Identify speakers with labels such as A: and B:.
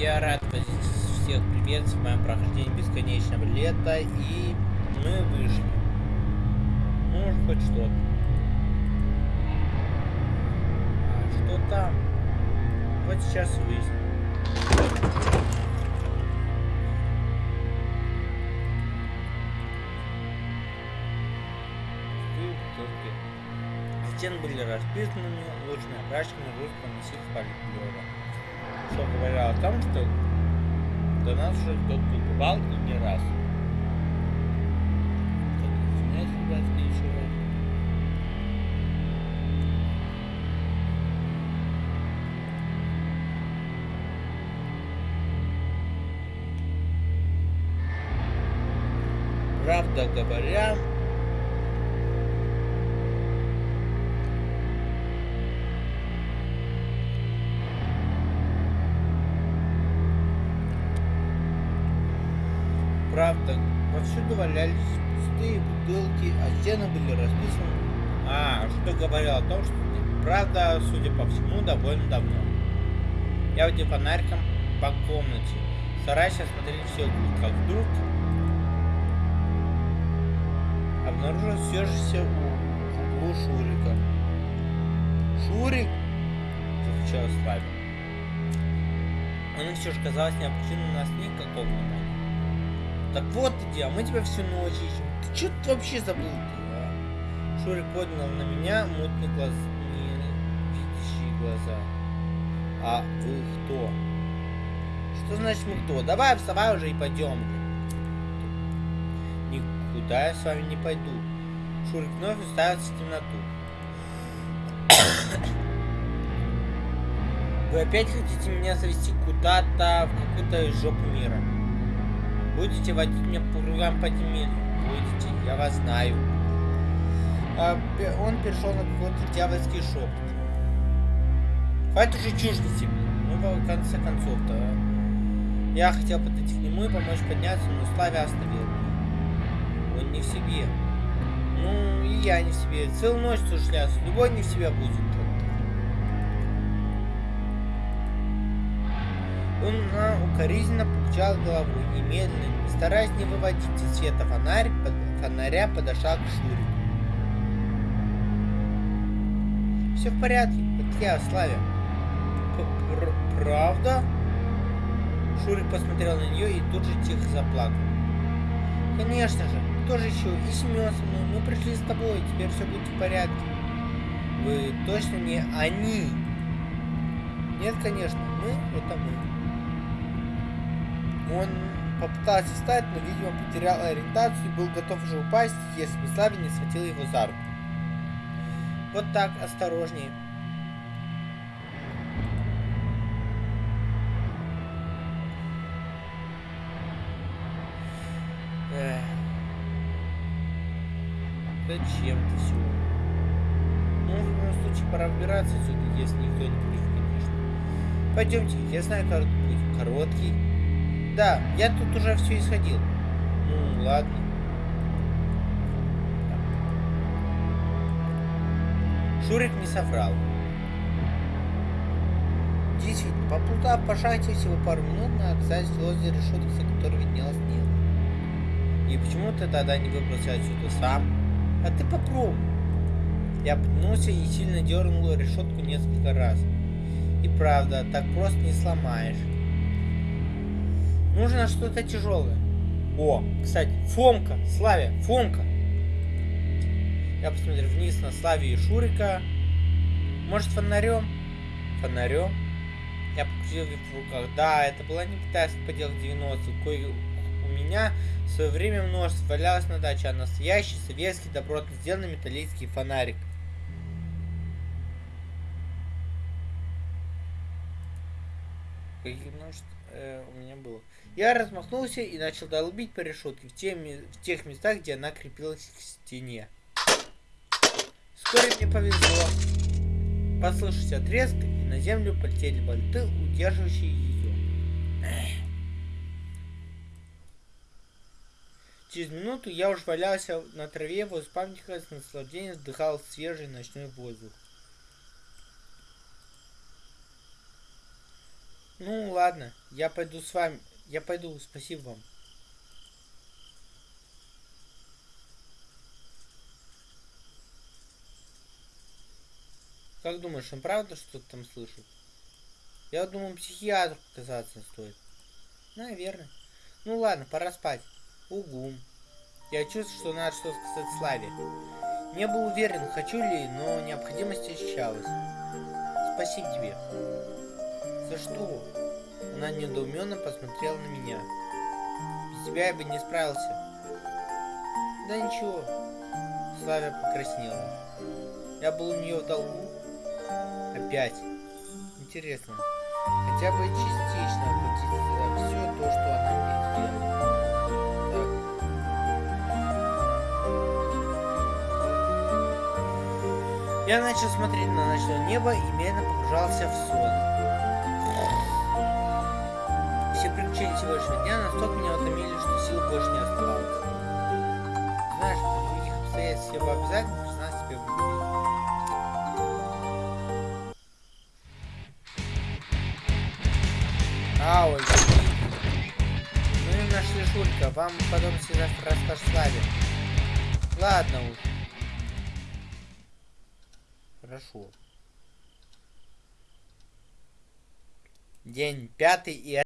A: я рад всех приветствовать в моем прохождении бесконечного лета, и мы вышли. Ну, хоть что-то. А что там? Вот сейчас выясним. Стены были расписаны лучшими окрашками русского массив поликлёва. Что говорило о том, что до нас уже кто-то бывал и не раз. Правда говоря, правда, повсюду валялись пустые бутылки, а стены были расписаны. А, что говорил о том, что правда, судя по всему, довольно давно. Я водил фонариком по комнате, стараясь осмотреть все как вдруг обнаружил съежившийся в углу Шурика. «Шурик!» — закричал Славик. Он все же, казалось, не обратил на никакого внимания. Так вот где, а мы тебя всю ночь ищем. Ты что тут вообще забыл ты, а? Шурик поднял на меня мутные глаза, не видящие глаза. А вы кто? Что значит мы кто? Давай вставай уже и пойдем. Никуда я с вами не пойду. Шурик вновь уставился в темноту. Вы опять хотите меня завести куда-то в какую-то жопу мира? Будете водить меня по кругам подземелью? Будете, я вас знаю. А, он перешел на какой-то дьявольский шепот. Хватит уже чушь нести. Ну, в конце концов-то. А. Я хотел подойти к нему и помочь подняться, но Славя остановил. Он не в себе. Ну, и я не в себе. Целую ночь сушляться. Любой не в себе будет. Он укоризненно покачал головой и медленно, стараясь не выводить из света фонарь, под, фонаря подошел к Шурику. Все в порядке, это я, Славя. Правда? Шурик посмотрел на нее и тут же тихо заплакал. Конечно же, кто же еще? И Семен со мной. Мы пришли с тобой, теперь все будет в порядке. Вы точно не они? Нет, конечно, мы это мы. Он попытался встать, но, видимо, потерял ориентацию и был готов уже упасть, если бы Славе не схватил его за руку. Вот так, осторожнее. Зачем ты все? Ну, в любом случае, пора убираться отсюда, если никто не будет, конечно. Пойдемте, я знаю, как будет короткий. Да, я тут уже все исходил. Ну, ладно. Шурик не соврал. Действительно, поплутав по шахте всего пару минут, мы оказались возле решетки, за которой виднелось небо. И почему ты тогда не выбрался отсюда сам? А ты попробуй. Я потянулся и сильно дернул решетку несколько раз. И правда, так просто не сломаешь. Нужно что-то тяжелое. О, кстати, Фомка, Славя, Фомка. Я посмотрел вниз на Славе и Шурика. Может, фонарем? Фонарем? Я покрутил в руках. Да, это была не китайская поделка 90 кое у меня в свое время множество валялось на даче, а настоящий советский добротно сделанный металлический фонарик. Каких множеств э, у меня было. Я размахнулся и начал долбить по решетке в, те, в тех местах, где она крепилась к стене. Вскоре мне повезло. Послышался отрезк, и на землю полетели болты, удерживающие ее. Через минуту я уж валялся на траве возле памятника с наслаждением вдыхал свежий ночной воздух. Ну, ладно, я пойду с вами. Я пойду, спасибо вам. Как думаешь, он правда что-то там слышит? Я думаю, психиатру показаться стоит. Наверное. Ну ладно, пора спать. Угу. Я чувствую, что надо что-то сказать Славе. Не был уверен, хочу ли, но необходимость ощущалась. Спасибо тебе. За что? Она недоуменно посмотрела на меня. Без тебя я бы не справился. Да ничего. Славя покраснела. Я был у нее в долгу. Опять. Интересно. Хотя бы частично оплатить все то, что она мне сделала. Я начал смотреть на ночное небо и медленно погружался в сон. Все приключения сегодняшнего дня настолько меня утомили, что сил больше не оставалось. Знаешь, при других обстоятельствах я бы обязательно признал себе в любви. Ау, Ну и нашли Шулька, вам подробности завтра расскажет Славе. Ладно уж. Хорошо. День пятый и